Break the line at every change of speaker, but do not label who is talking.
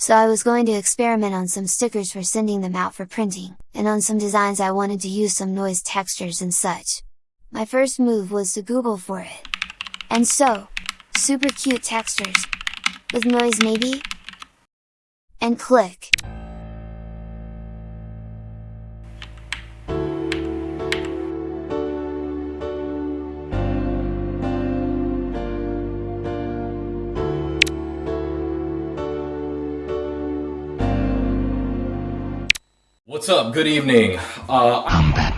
So I was going to experiment on some stickers for sending them out for printing, and on some designs I wanted to use some noise textures and such. My first move was to Google for it. And so, super cute textures, with noise maybe? And click!
What's up? Good evening. Uh,
I'm Batman.